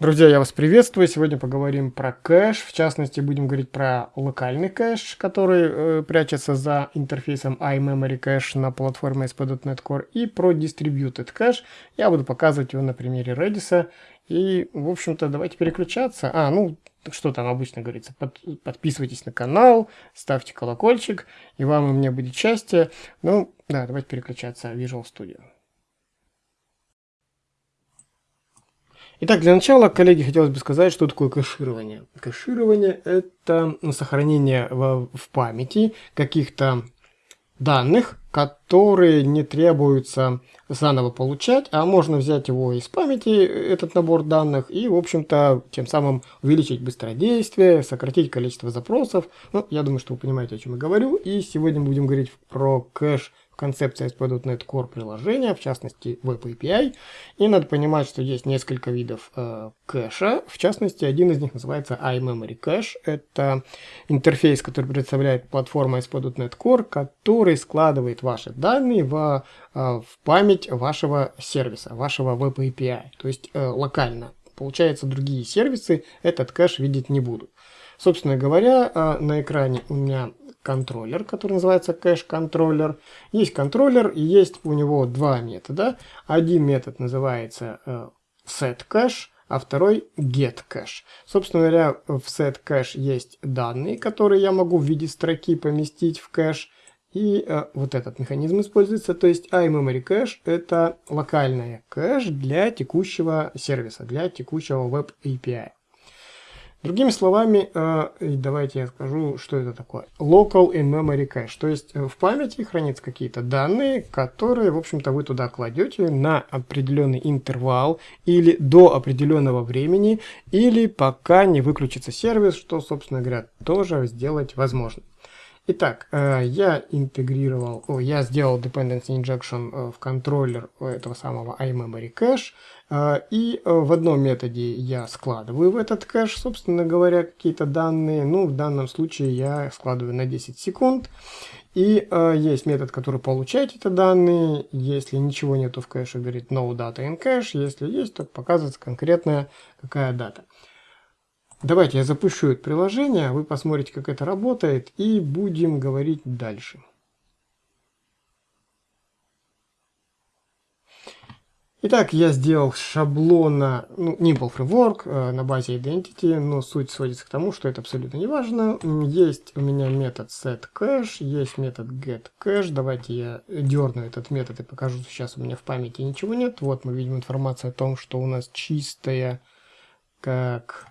Друзья, я вас приветствую. Сегодня поговорим про кэш. В частности, будем говорить про локальный кэш, который э, прячется за интерфейсом iMemory Cache на платформе ASP.NET Core, и про Distributed Cache. Я буду показывать его на примере Redis. И, в общем-то, давайте переключаться. А, ну, что там обычно говорится? Под, подписывайтесь на канал, ставьте колокольчик, и вам и мне будет счастье. Ну, да, давайте переключаться в Visual Studio. Итак, для начала, коллеги, хотелось бы сказать, что такое кэширование. Кэширование – это сохранение в, в памяти каких-то данных, которые не требуется заново получать, а можно взять его из памяти, этот набор данных, и, в общем-то, тем самым увеличить быстродействие, сократить количество запросов. Ну, я думаю, что вы понимаете, о чем я говорю. И сегодня мы будем говорить про кэш концепция ASP.NET Core приложения, в частности Web API. И надо понимать, что есть несколько видов э, кэша. В частности, один из них называется iMemory Cache. Это интерфейс, который представляет платформа ASP.NET Core, который складывает ваши данные в, э, в память вашего сервиса, вашего Web API, то есть э, локально. Получается, другие сервисы этот кэш видеть не будут. Собственно говоря, э, на экране у меня контроллер, который называется кэш-контроллер. Есть контроллер и есть у него два метода. Один метод называется э, setCache, а второй getCache. Собственно говоря, в setCache есть данные, которые я могу в виде строки поместить в кэш. И э, вот этот механизм используется, то есть iMemory Cache это локальная кэш для текущего сервиса, для текущего Web API. Другими словами, э, давайте я скажу, что это такое. Local in memory cache. То есть э, в памяти хранятся какие-то данные, которые, в общем-то, вы туда кладете на определенный интервал или до определенного времени, или пока не выключится сервис, что, собственно говоря, тоже сделать возможно. Итак, э, я интегрировал, я сделал dependency injection э, в контроллер этого самого iMemory cache, э, и в одном методе я складываю в этот кэш, собственно говоря, какие-то данные. Ну, в данном случае я складываю на 10 секунд. И есть метод, который получает эти данные. Если ничего нету в кэше, говорит no data in cache. Если есть, то показывается конкретная какая дата. Давайте я запущу это приложение, вы посмотрите, как это работает, и будем говорить дальше. Итак, я сделал шаблона, ну, Nimble Framework э, на базе Identity, но суть сводится к тому, что это абсолютно не важно. Есть у меня метод setCache, есть метод getCache. Давайте я дерну этот метод и покажу, сейчас у меня в памяти ничего нет. Вот мы видим информацию о том, что у нас чистая, как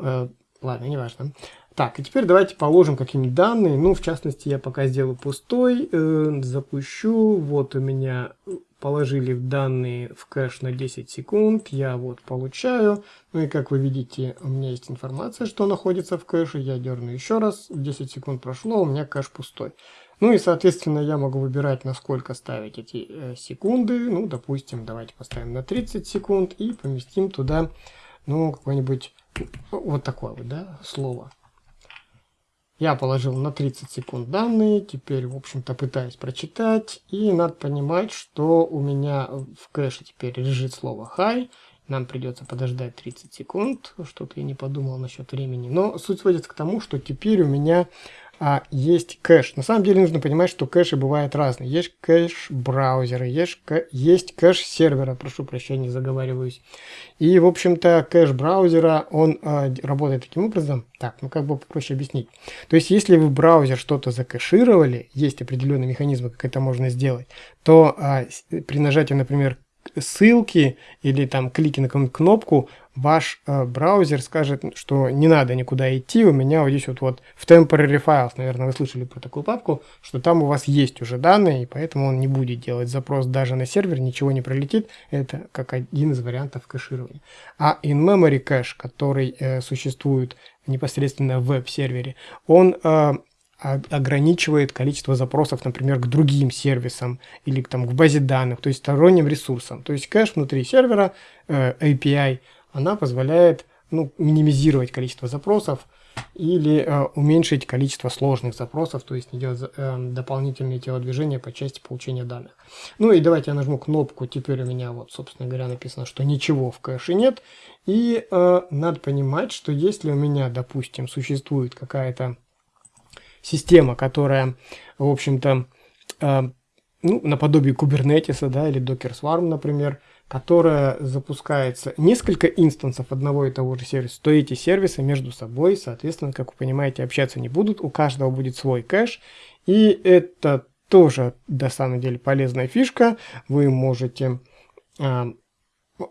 Э, ладно, неважно. Так, и теперь давайте положим какие-нибудь данные. Ну, в частности, я пока сделаю пустой, э, запущу. Вот у меня положили данные в кэш на 10 секунд. Я вот получаю. Ну и как вы видите, у меня есть информация, что находится в кэше. Я дерну еще раз. 10 секунд прошло, у меня кэш пустой. Ну и, соответственно, я могу выбирать, на сколько ставить эти э, секунды. Ну, допустим, давайте поставим на 30 секунд и поместим туда, ну, какой-нибудь вот такое вот, да, слово. Я положил на 30 секунд данные, теперь, в общем-то, пытаюсь прочитать. И надо понимать, что у меня в кэше теперь лежит слово high. Нам придется подождать 30 секунд. Что-то я не подумал насчет времени. Но суть сводится к тому, что теперь у меня а, есть кэш. На самом деле нужно понимать, что кэши бывают разные. Есть кэш браузера, есть, есть кэш сервера, прошу прощения, заговариваюсь. И, в общем-то, кэш браузера, он а, работает таким образом. Так, ну как бы попроще объяснить. То есть, если вы браузер что-то закэшировали, есть определенные механизмы, как это можно сделать, то а, при нажатии, например, ссылки или там клики на какую-нибудь кнопку, ваш э, браузер скажет, что не надо никуда идти, у меня вот здесь вот, вот в temporary files, наверное, вы слышали про такую папку, что там у вас есть уже данные, и поэтому он не будет делать запрос даже на сервер, ничего не пролетит, это как один из вариантов кэширования. А in-memory cache, который э, существует непосредственно в веб-сервере, он э, ограничивает количество запросов, например, к другим сервисам или там, к базе данных, то есть сторонним ресурсам. То есть кэш внутри сервера, э, API, она позволяет ну, минимизировать количество запросов или э, уменьшить количество сложных запросов, то есть делать э, дополнительные телодвижения по части получения данных. Ну и давайте я нажму кнопку, теперь у меня вот, собственно говоря, написано, что ничего в кэше нет, И э, надо понимать, что если у меня, допустим, существует какая-то система, которая, в общем-то, э, ну, наподобие Kubernetes, да, или Docker Swarm, например, которая запускается несколько инстансов одного и того же сервиса, то эти сервисы между собой, соответственно, как вы понимаете, общаться не будут, у каждого будет свой кэш, и это тоже, на самом деле, полезная фишка, вы можете а,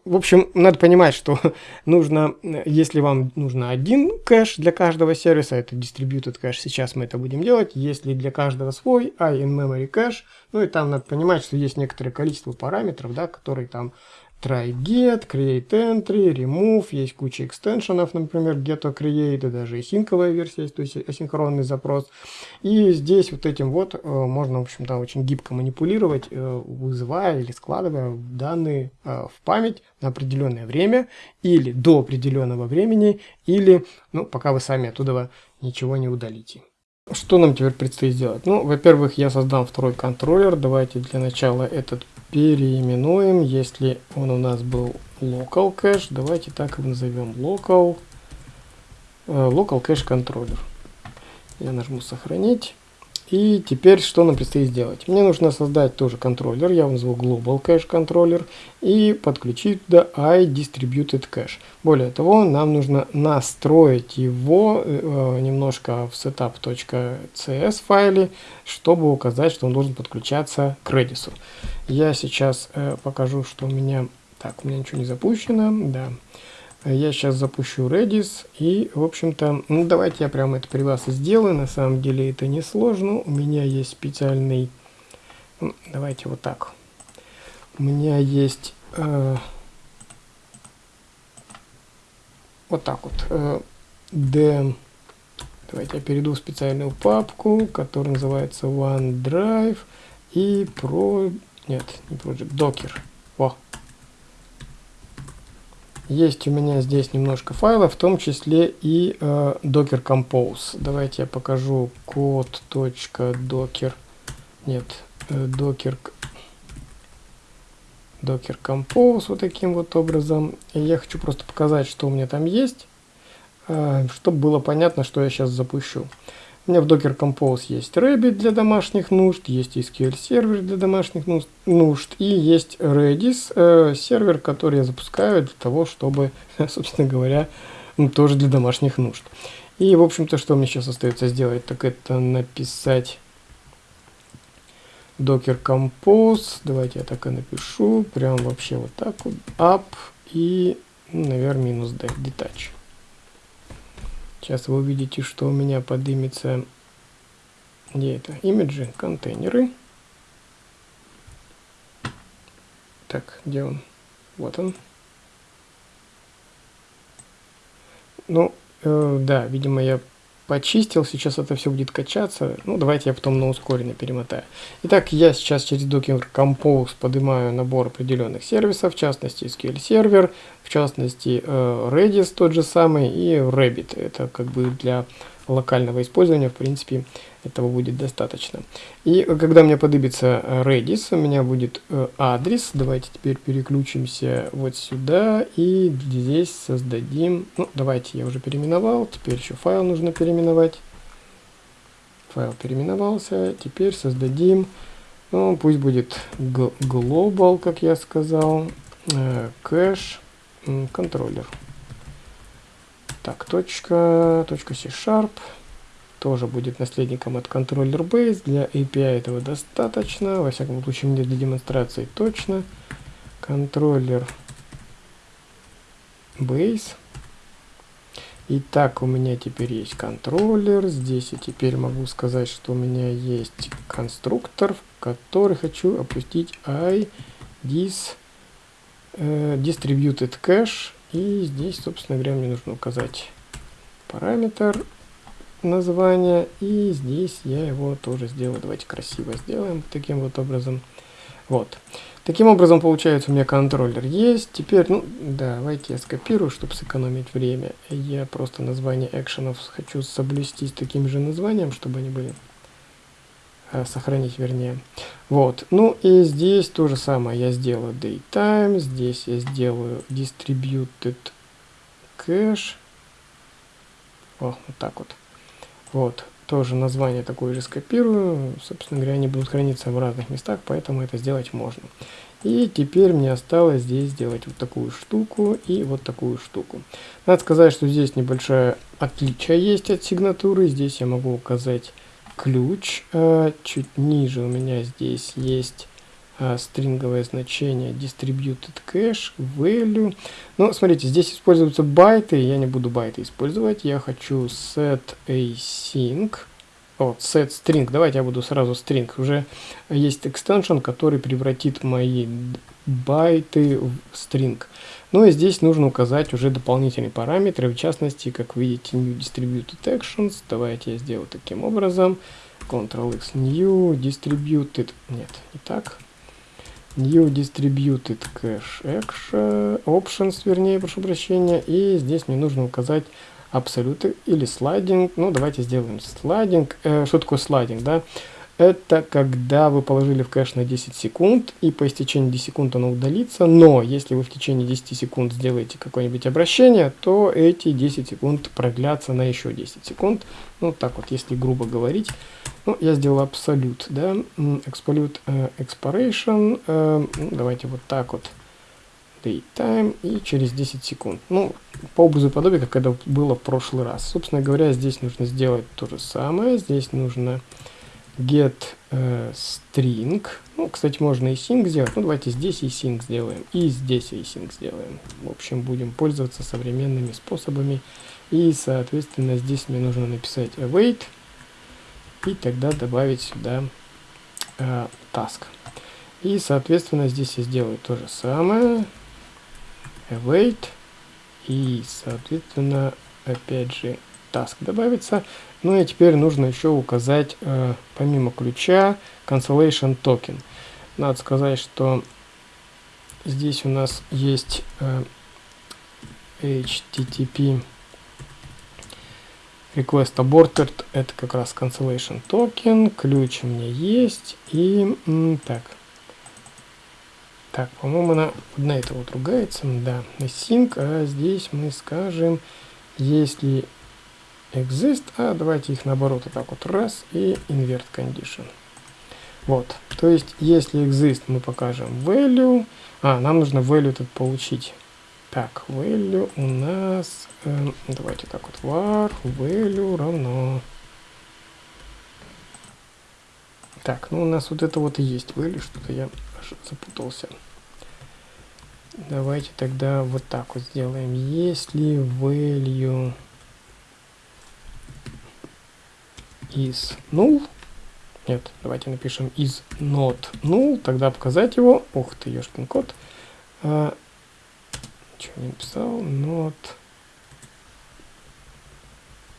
в общем, надо понимать, что нужно, если вам нужно один кэш для каждого сервиса, это distributed кэш, сейчас мы это будем делать, если для каждого свой, а in-memory кэш, ну и там надо понимать, что есть некоторое количество параметров, да, которые там try get, create entry, remove, есть куча экстеншенов, например, get to create, и даже асинковая версия есть, то есть асинхронный запрос. И здесь вот этим вот э, можно, в общем-то, очень гибко манипулировать, э, вызывая или складывая данные э, в память на определенное время, или до определенного времени, или, ну, пока вы сами оттуда ничего не удалите. Что нам теперь предстоит сделать? Ну, во-первых, я создам второй контроллер. Давайте для начала этот переименуем. Если он у нас был local cache, давайте так его назовем. Local, э, local cache controller. Я нажму сохранить. И теперь что нам предстоит сделать? Мне нужно создать тоже контроллер, я его назову Global Cache Controller, и подключить туда iDistributed Cache. Более того, нам нужно настроить его э, немножко в setup.cs файле, чтобы указать, что он должен подключаться к Redis. Я сейчас э, покажу, что у меня... Так, у меня ничего не запущено, да. Я сейчас запущу Redis и, в общем-то, ну давайте я прямо это при вас и сделаю. На самом деле это не сложно. У меня есть специальный... Давайте вот так. У меня есть... Э, вот так вот. Э, D... Давайте я перейду в специальную папку, которая называется OneDrive и про... Нет, не Project, Docker. Во, есть у меня здесь немножко файлов, в том числе и э, Docker Compose. Давайте я покажу код.docker. Нет, э, Docker, Docker Compose вот таким вот образом. И я хочу просто показать, что у меня там есть, э, чтобы было понятно, что я сейчас запущу. У меня в Docker Compose есть Rabbit для домашних нужд, есть SQL сервер для домашних нужд и есть Redis э, сервер, который я запускаю для того, чтобы, собственно говоря, тоже для домашних нужд. И, в общем-то, что мне сейчас остается сделать, так это написать Docker Compose. Давайте я так и напишу. Прям вообще вот так вот. Up и, наверное, минус D, detach. Сейчас вы увидите, что у меня поднимется где это? Имиджи, контейнеры. Так, где он? Вот он. Ну, э, да, видимо, я почистил, сейчас это все будет качаться. Ну, давайте я потом на ускоренно перемотаю. Итак, я сейчас через Docker Compose поднимаю набор определенных сервисов, в частности SQL сервер, в частности э, Redis тот же самый и Rabbit. Это как бы для локального использования, в принципе, этого будет достаточно. И когда мне подыбится Redis, у меня будет э, адрес. Давайте теперь переключимся вот сюда и здесь создадим... Ну, давайте я уже переименовал, теперь еще файл нужно переименовать. Файл переименовался, теперь создадим... Ну, пусть будет global, как я сказал, э, кэш, контроллер. Так, точка, точка C-Sharp тоже будет наследником от контроллер base. Для API этого достаточно. Во всяком случае, мне для демонстрации точно. Контроллер base. Итак, у меня теперь есть контроллер. Здесь я теперь могу сказать, что у меня есть конструктор, в который хочу опустить i dis, э, distributed cache и здесь, собственно говоря, мне нужно указать параметр названия. И здесь я его тоже сделаю. Давайте красиво сделаем таким вот образом. Вот. Таким образом, получается, у меня контроллер есть. Теперь, ну, давайте я скопирую, чтобы сэкономить время. Я просто название экшенов хочу соблюсти с таким же названием, чтобы они были сохранить вернее. Вот, ну и здесь то же самое я сделаю daytime, здесь я сделаю distributed. О, вот так вот. Вот, тоже название такое же скопирую. Собственно говоря, они будут храниться в разных местах, поэтому это сделать можно. И теперь мне осталось здесь сделать вот такую штуку и вот такую штуку. Надо сказать, что здесь небольшое отличие есть от сигнатуры. Здесь я могу указать ключ. А чуть ниже у меня здесь есть а, стринговое значение distributed cache value. Ну, смотрите, здесь используются байты, я не буду байты использовать, я хочу set async, вот, set string, давайте я буду сразу string, уже есть extension, который превратит мои байты в string. Ну и здесь нужно указать уже дополнительные параметры, в частности, как видите, new distributed actions, давайте я сделаю таким образом, Ctrl-X, new distributed, нет, не так, New Distributed Cache action, Options, вернее, прошу прощения. И здесь мне нужно указать Absolute или слайдинг. Ну, давайте сделаем слайдинг. Э, что такое слайдинг, да? Это когда вы положили в кэш на 10 секунд, и по истечении 10 секунд оно удалится, но если вы в течение 10 секунд сделаете какое-нибудь обращение, то эти 10 секунд продлятся на еще 10 секунд. Ну, так вот, если грубо говорить. Ну, я сделал абсолют, да, absolute uh, expiration, uh, давайте вот так вот, date time, и через 10 секунд. Ну, по образу и подобию, как это было в прошлый раз. Собственно говоря, здесь нужно сделать то же самое, здесь нужно get uh, string, ну, кстати, можно и sync сделать, ну, давайте здесь и sync сделаем, и здесь и sync сделаем. В общем, будем пользоваться современными способами, и, соответственно, здесь мне нужно написать await, и тогда добавить сюда э, task. И, соответственно, здесь я сделаю то же самое. Await. И, соответственно, опять же, task добавится. Ну и теперь нужно еще указать, э, помимо ключа, cancellation token. Надо сказать, что здесь у нас есть э, HTTP request aborted. Это как раз cancellation token ключ у меня есть. И так. Так по-моему она на это вот ругается. Да sync. А здесь мы скажем если exist а давайте их наоборот вот так вот раз и invert condition вот то есть если exist мы покажем value а нам нужно value тут получить так, value у нас, э, давайте так вот, var value равно. Так, ну у нас вот это вот и есть value, что-то я запутался. Давайте тогда вот так вот сделаем. Если value is null, нет, давайте напишем is not null, тогда показать его, ух ты, ешкин код, а, что не написал, not...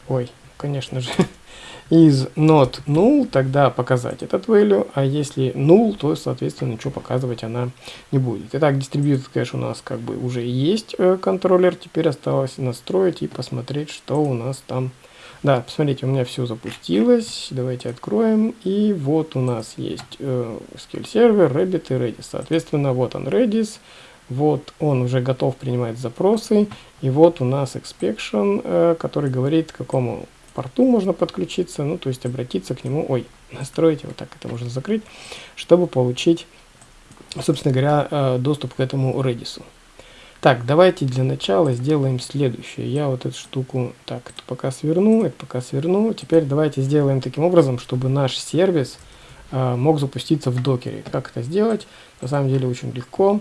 Ой, конечно же, is not null, тогда показать этот value, а если null, то, соответственно, ничего показывать она не будет. Итак, distributed cache у нас как бы уже есть э, контроллер, теперь осталось настроить и посмотреть, что у нас там. Да, посмотрите, у меня все запустилось, давайте откроем, и вот у нас есть э, SQL сервер, Rabbit и Redis. Соответственно, вот он Redis, вот он уже готов принимать запросы. И вот у нас expection, э, который говорит, к какому порту можно подключиться. Ну, то есть обратиться к нему. Ой, настроить вот так это можно закрыть, чтобы получить, собственно говоря, э, доступ к этому Redis. Так, давайте для начала сделаем следующее. Я вот эту штуку, так, это пока сверну, это пока сверну. Теперь давайте сделаем таким образом, чтобы наш сервис э, мог запуститься в докере. Как это сделать? На самом деле очень легко.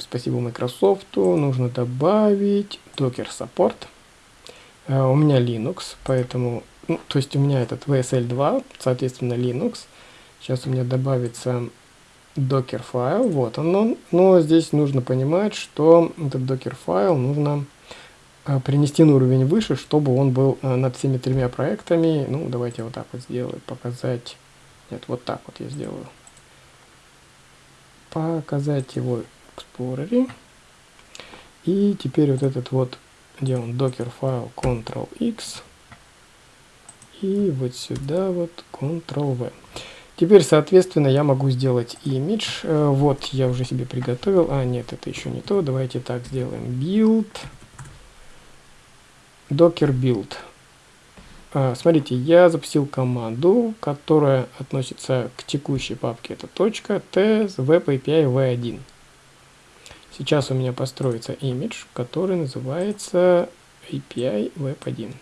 Спасибо Microsoft. Нужно добавить Docker Support. Uh, у меня Linux, поэтому... Ну, то есть у меня этот VSL2, соответственно Linux. Сейчас у меня добавится Docker файл. Вот он. Но здесь нужно понимать, что этот Docker файл нужно uh, принести на уровень выше, чтобы он был uh, над всеми тремя проектами. Ну, давайте вот так вот сделаю. Показать... Нет, вот так вот я сделаю. Показать его Explorer. И теперь вот этот вот, где он, докер файл Ctrl-X. И вот сюда вот Ctrl-V. Теперь, соответственно, я могу сделать имидж. Э, вот, я уже себе приготовил. А, нет, это еще не то. Давайте так сделаем. Build. docker build. А, смотрите, я запустил команду, которая относится к текущей папке. Это точка t web API v1. Сейчас у меня построится имидж, который называется API web1.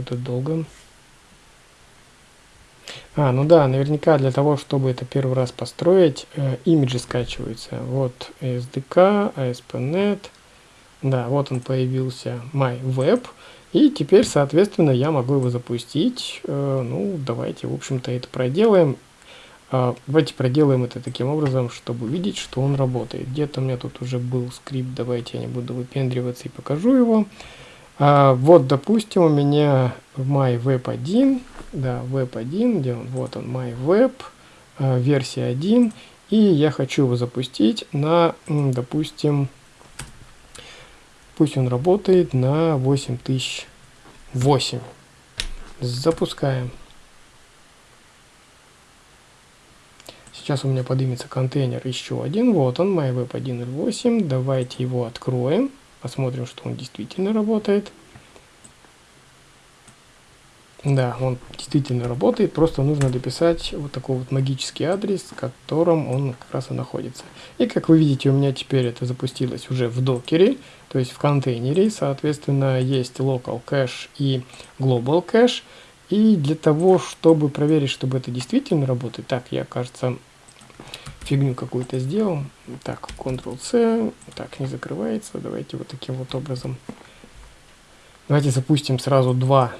Что-то долго. А, ну да, наверняка для того, чтобы это первый раз построить, э, имиджи скачиваются. Вот SDK, ASP.NET. Да, вот он появился, MyWeb. И теперь, соответственно, я могу его запустить. Э, ну, давайте, в общем-то, это проделаем. Э, давайте проделаем это таким образом, чтобы увидеть, что он работает. Где-то у меня тут уже был скрипт, давайте я не буду выпендриваться и покажу его. А, вот, допустим, у меня в MyWeb1, да, Web1, где он, вот он, MyWeb, а, версия 1, и я хочу его запустить на, допустим, пусть он работает на 8008. Запускаем. Сейчас у меня поднимется контейнер еще один. Вот он, MyWeb 1.8. Давайте его откроем. Посмотрим, что он действительно работает. Да, он действительно работает, просто нужно дописать вот такой вот магический адрес, в котором он как раз и находится. И как вы видите, у меня теперь это запустилось уже в докере, то есть в контейнере, соответственно, есть local cache и global cache. И для того, чтобы проверить, чтобы это действительно работает, так, я, кажется, фигню какую-то сделал. Так, Ctrl-C, так, не закрывается. Давайте вот таким вот образом. Давайте запустим сразу два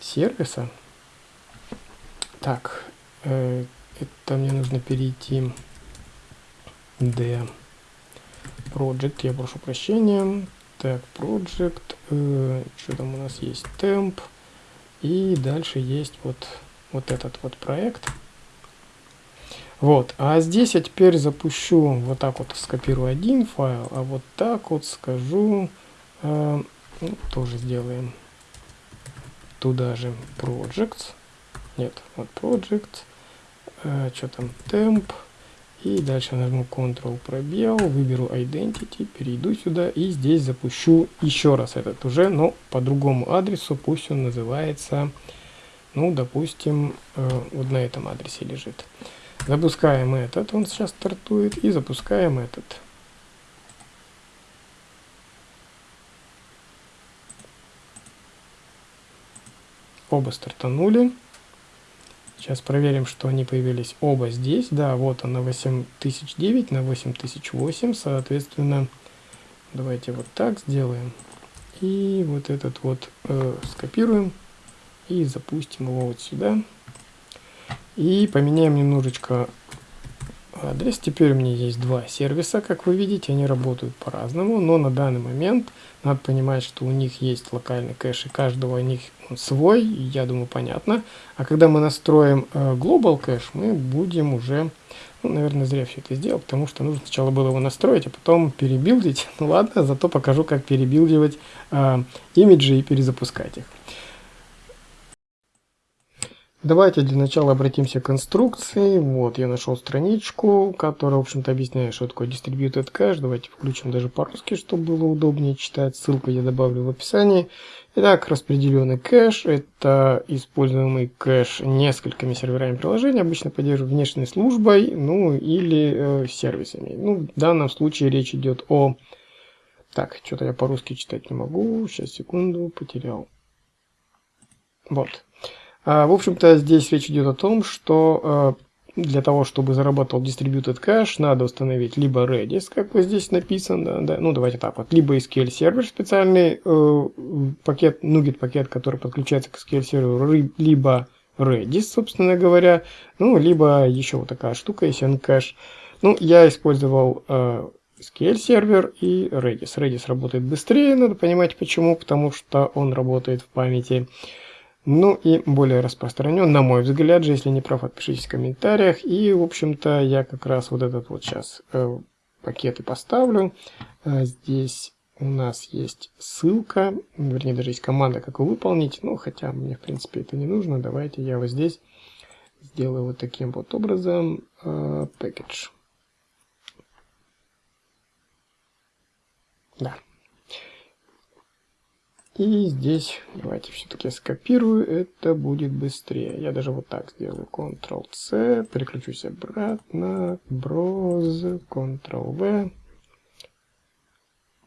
сервиса. Так, э, это мне нужно перейти D Project, я прошу прощения. Так, Project, э, что там у нас есть? Temp. И дальше есть вот, вот этот вот проект. Вот, а здесь я теперь запущу, вот так вот скопирую один файл, а вот так вот скажу, э, ну, тоже сделаем туда же projects, нет, вот project, э, что там, temp, и дальше нажму Ctrl пробел, выберу Identity, перейду сюда и здесь запущу еще раз этот уже, но по другому адресу, пусть он называется, ну, допустим, э, вот на этом адресе лежит. Запускаем этот, он сейчас стартует, и запускаем этот. Оба стартанули. Сейчас проверим, что они появились оба здесь. Да, вот он на 8009, на 8008, соответственно, давайте вот так сделаем. И вот этот вот э, скопируем и запустим его вот сюда. И поменяем немножечко адрес. Теперь у меня есть два сервиса, как вы видите, они работают по-разному, но на данный момент надо понимать, что у них есть локальный кэш, и каждого из них свой, я думаю, понятно. А когда мы настроим э, Global кэш, мы будем уже, ну, наверное, зря все это сделал, потому что нужно сначала было его настроить, а потом перебилдить. Ну ладно, зато покажу, как перебилдивать э, имиджи и перезапускать их. Давайте для начала обратимся к инструкции. Вот, я нашел страничку, которая, в общем-то, объясняет, что такое Distributed Cache. Давайте включим даже по-русски, чтобы было удобнее читать. Ссылку я добавлю в описании. Итак, распределенный кэш – это используемый кэш несколькими серверами приложения, обычно поддерживаемый внешней службой, ну или э, сервисами. Ну, в данном случае речь идет о... Так, что-то я по-русски читать не могу. Сейчас, секунду, потерял. Вот. А, в общем-то, здесь речь идет о том, что а, для того, чтобы заработал Distributed Cache, надо установить либо Redis, как вот здесь написано, да, ну давайте так вот, либо SQL сервер специальный э, пакет, NuGet пакет, который подключается к SQL серверу, либо Redis, собственно говоря, ну, либо еще вот такая штука, есть Ncache. Ну, я использовал э, SQL сервер и Redis. Redis работает быстрее, надо понимать почему, потому что он работает в памяти. Ну и более распространен, на мой взгляд же, если не прав, отпишитесь в комментариях. И, в общем-то, я как раз вот этот вот сейчас э, пакет и поставлю. Э, здесь у нас есть ссылка, вернее, даже есть команда, как его выполнить. Ну, хотя мне, в принципе, это не нужно. Давайте я вот здесь сделаю вот таким вот образом uh, package. Да. И здесь давайте все-таки скопирую, это будет быстрее. Я даже вот так сделаю. Ctrl-C, переключусь обратно, Browse, Ctrl-V.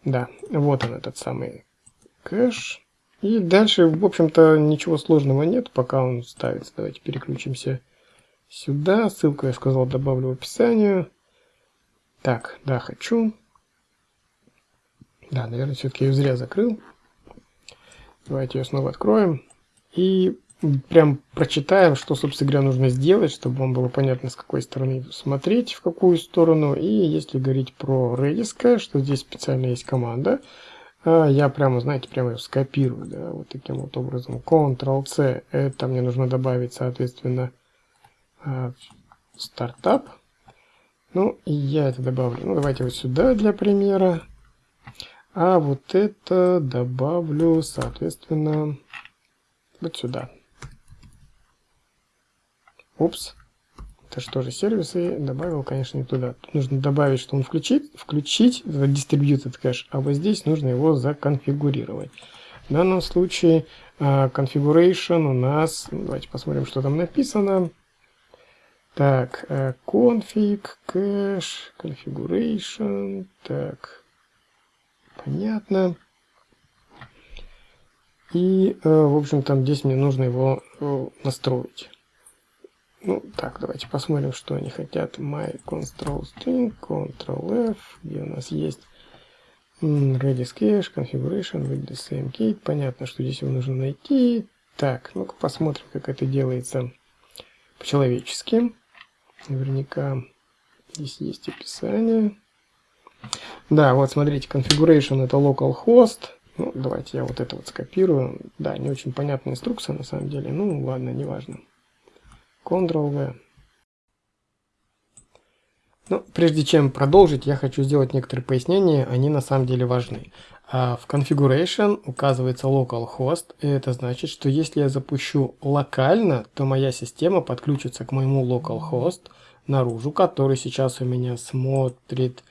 Да, вот он этот самый кэш. И дальше, в общем-то, ничего сложного нет, пока он ставится. Давайте переключимся сюда. Ссылку, я сказал, добавлю в описание. Так, да, хочу. Да, наверное, все-таки ее зря закрыл. Давайте ее снова откроем. И прям прочитаем, что, собственно говоря, нужно сделать, чтобы вам было понятно, с какой стороны смотреть, в какую сторону. И если говорить про Redis, что здесь специально есть команда, а, я прямо, знаете, прямо ее скопирую, да, вот таким вот образом. Ctrl-C, это мне нужно добавить, соответственно, а, стартап. Ну, и я это добавлю. Ну, давайте вот сюда для примера. А вот это добавлю, соответственно, вот сюда. Упс. Это что же, сервисы добавил, конечно, не туда. Тут нужно добавить, что он включит, включить distributed кэш, а вот здесь нужно его законфигурировать. В данном случае uh, configuration у нас, давайте посмотрим, что там написано. Так, uh, config, cache, configuration, так, Понятно. И, э, в общем, там здесь мне нужно его э, настроить. Ну, так, давайте посмотрим, что они хотят. My control string, Ctrl F, где у нас есть Redis cache, configuration with the same key. Понятно, что здесь его нужно найти. Так, ну-ка посмотрим, как это делается по-человечески. Наверняка здесь есть описание. Да, вот смотрите, configuration это localhost. Ну, давайте я вот это вот скопирую. Да, не очень понятная инструкция на самом деле. Ну, ладно, неважно. Ctrl-V. Ну, прежде чем продолжить, я хочу сделать некоторые пояснения, они на самом деле важны. А в configuration указывается localhost, и это значит, что если я запущу локально, то моя система подключится к моему localhost наружу, который сейчас у меня смотрит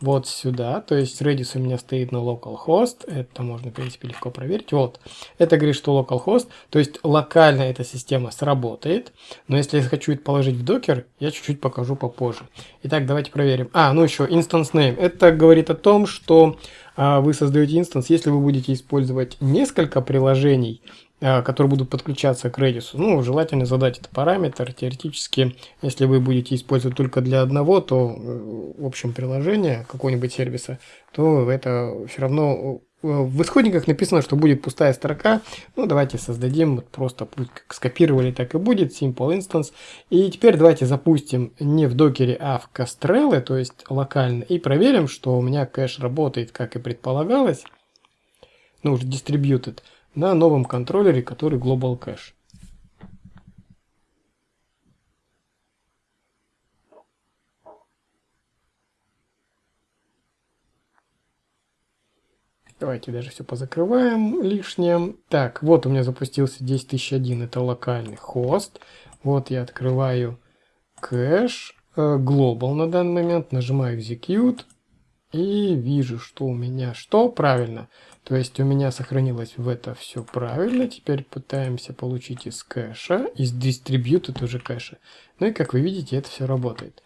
вот сюда, то есть Redis у меня стоит на localhost, это можно, в принципе, легко проверить, вот, это говорит, что localhost, то есть локально эта система сработает, но если я хочу это положить в докер, я чуть-чуть покажу попозже. Итак, давайте проверим. А, ну еще instance name, это говорит о том, что а, вы создаете инстанс, если вы будете использовать несколько приложений, которые будут подключаться к Redis. Ну, желательно задать этот параметр. Теоретически, если вы будете использовать только для одного, то, э, в общем, приложение какого-нибудь сервиса, то это все равно э, в исходниках написано, что будет пустая строка. Ну, давайте создадим, просто как скопировали, так и будет, simple instance. И теперь давайте запустим не в докере, а в Castrel, то есть локально, и проверим, что у меня кэш работает, как и предполагалось. Ну, уже distributed на новом контроллере, который Global Cache. Давайте даже все позакрываем лишнее. Так, вот у меня запустился 10001, это локальный хост. Вот я открываю кэш, э, Global на данный момент, нажимаю Execute. И вижу, что у меня что? Правильно. То есть у меня сохранилось в это все правильно. Теперь пытаемся получить из кэша, из distributed уже кэша. Ну и как вы видите, это все работает.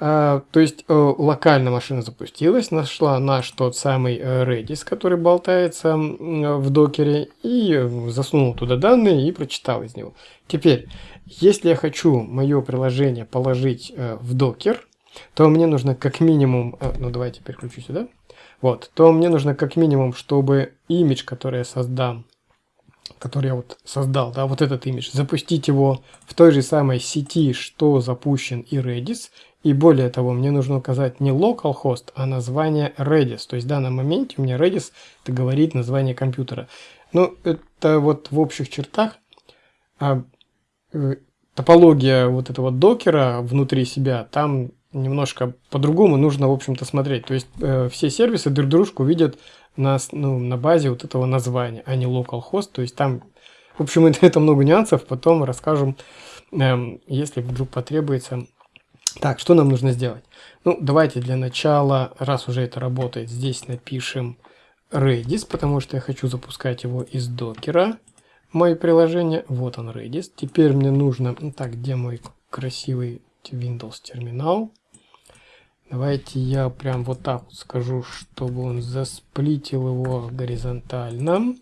А, то есть э, локально машина запустилась, нашла наш тот самый э, Redis, который болтается в докере, и засунул туда данные и прочитал из него. Теперь, если я хочу мое приложение положить э, в докер, то мне нужно как минимум, э, ну давайте переключу сюда, вот, то мне нужно как минимум, чтобы имидж, который я создам, который я вот создал, да, вот этот имидж, запустить его в той же самой сети, что запущен и Redis, и более того, мне нужно указать не localhost, а название Redis. То есть в данном моменте у меня Redis это говорит название компьютера. Ну, это вот в общих чертах а, э, топология вот этого докера внутри себя, там немножко по-другому нужно, в общем-то, смотреть. То есть э, все сервисы друг дружку видят на, ну, на базе вот этого названия, а не localhost. То есть там, в общем, это, много нюансов, потом расскажем эм, если вдруг потребуется. Так, что нам нужно сделать? Ну, давайте для начала, раз уже это работает, здесь напишем Redis, потому что я хочу запускать его из докера. Мое приложение, вот он Redis. Теперь мне нужно, ну, так, где мой красивый Windows терминал? Давайте я прям вот так вот скажу, чтобы он засплитил его горизонтально.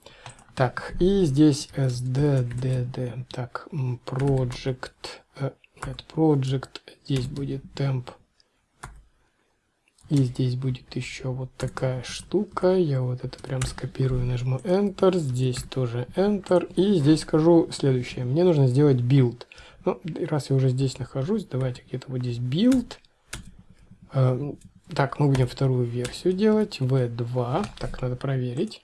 Так, и здесь sddd. Так, project, э, нет, project, здесь будет temp. И здесь будет еще вот такая штука. Я вот это прям скопирую, нажму Enter. Здесь тоже Enter. И здесь скажу следующее. Мне нужно сделать build. Ну, раз я уже здесь нахожусь, давайте где-то вот здесь build. Э, так, мы будем вторую версию делать. V2. Так, надо проверить.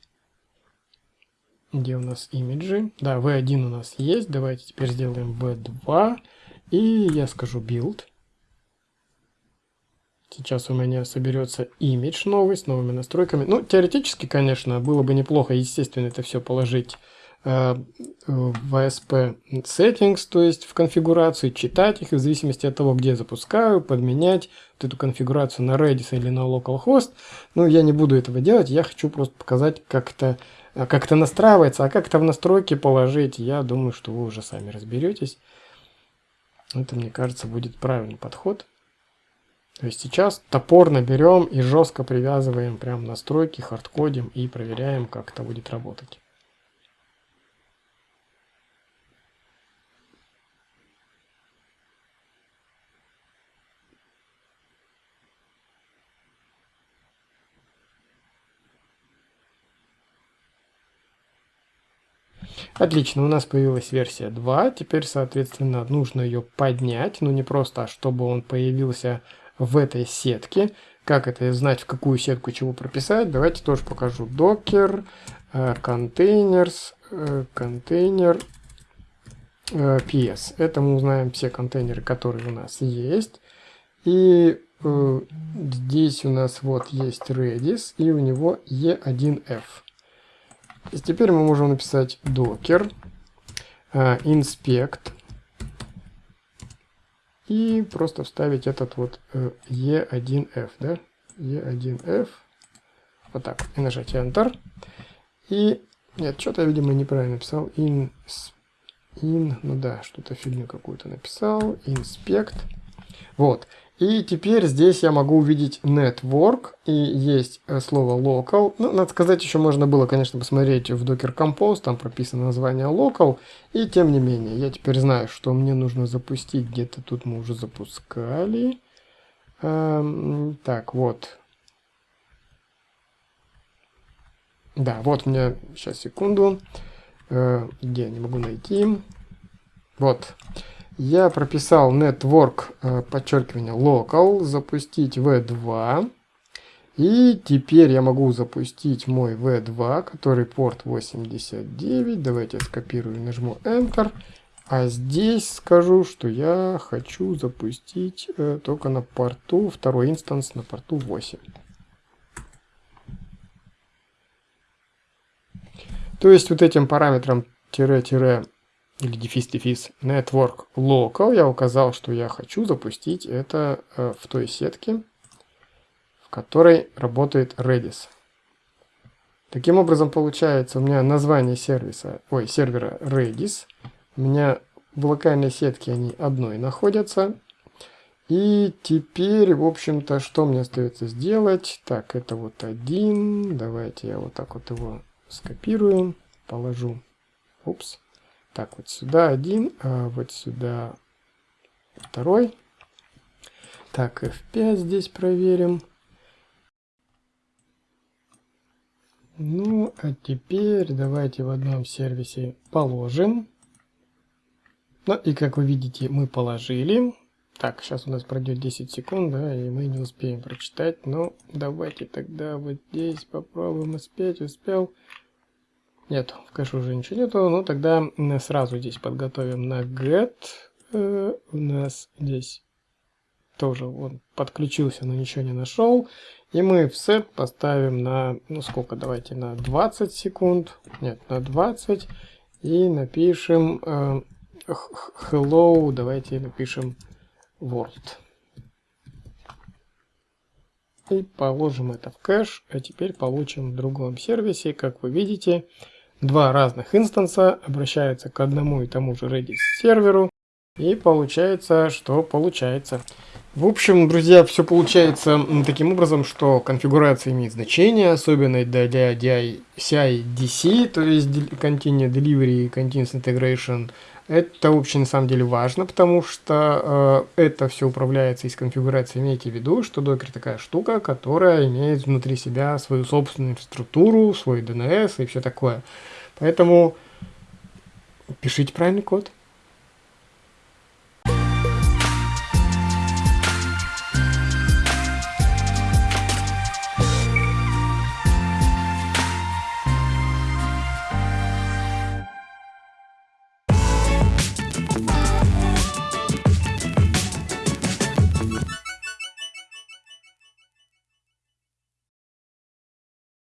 Где у нас имиджи? Да, V1 у нас есть. Давайте теперь сделаем V2. И я скажу build. Сейчас у меня соберется имидж новый с новыми настройками. Ну, теоретически, конечно, было бы неплохо, естественно, это все положить э, в ASP settings, то есть в конфигурацию, читать их, в зависимости от того, где запускаю, подменять вот эту конфигурацию на Redis или на localhost. Но я не буду этого делать, я хочу просто показать, как это а как это настраивается, а как это в настройки положить, я думаю, что вы уже сами разберетесь. Это, мне кажется, будет правильный подход. То есть сейчас топорно берем и жестко привязываем прям настройки, хардкодим и проверяем, как это будет работать. Отлично, у нас появилась версия 2. Теперь, соответственно, нужно ее поднять. Ну, не просто, а чтобы он появился в этой сетке. Как это знать, в какую сетку чего прописать? Давайте тоже покажу. Docker, containers, контейнер, PS. Это мы узнаем все контейнеры, которые у нас есть. И э, здесь у нас вот есть Redis, и у него E1F. И теперь мы можем написать docker inspect и просто вставить этот вот uh, e1f, да, e1f, вот так, и нажать Enter. И, нет, что-то я, видимо, неправильно написал, in, in ну да, что-то фигню какую-то написал, inspect, вот, и теперь здесь я могу увидеть network, и есть э, слово local. Ну, надо сказать, еще можно было, конечно, посмотреть в Docker Compose, там прописано название local. И тем не менее, я теперь знаю, что мне нужно запустить. Где-то тут мы уже запускали. Эм, так, вот. Да, вот меня, сейчас, секунду. Э, где, не могу найти. Вот. Вот я прописал network, э, подчеркивание, local, запустить v2. И теперь я могу запустить мой v2, который порт 89. Давайте я скопирую нажму Enter. А здесь скажу, что я хочу запустить э, только на порту, второй инстанс на порту 8. То есть вот этим параметром тире-тире или дефис-дефис network local, я указал, что я хочу запустить это э, в той сетке, в которой работает Redis. Таким образом, получается, у меня название сервиса, ой, сервера Redis. У меня в локальной сетке они одной находятся. И теперь, в общем-то, что мне остается сделать? Так, это вот один. Давайте я вот так вот его скопирую, положу. Упс. Так, вот сюда один, а вот сюда второй. Так, F5 здесь проверим. Ну, а теперь давайте в одном сервисе положим. Ну, и как вы видите, мы положили. Так, сейчас у нас пройдет 10 секунд, да, и мы не успеем прочитать. Но давайте тогда вот здесь попробуем успеть. Успел. Нет, в кэше уже ничего нету. Ну, тогда сразу здесь подготовим на get. Э, у нас здесь тоже он подключился, но ничего не нашел. И мы в set поставим на, ну сколько, давайте на 20 секунд. Нет, на 20. И напишем э, hello, давайте напишем world. И положим это в кэш, а теперь получим в другом сервисе, как вы видите, два разных инстанса обращаются к одному и тому же Redis серверу, и получается, что получается. В общем, друзья, все получается таким образом, что конфигурация имеет значение, особенно для, для CI-DC, то есть Continuous Delivery и Continuous Integration. Это вообще на самом деле важно, потому что э, это все управляется из конфигурации. Имейте в виду, что докер такая штука, которая имеет внутри себя свою собственную структуру, свой DNS и все такое. Поэтому пишите правильный код.